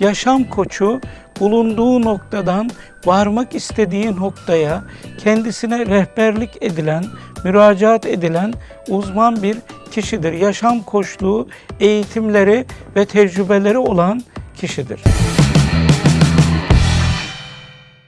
Yaşam koçu bulunduğu noktadan varmak istediği noktaya kendisine rehberlik edilen, müracaat edilen uzman bir kişidir. Yaşam koçluğu eğitimleri ve tecrübeleri olan kişidir.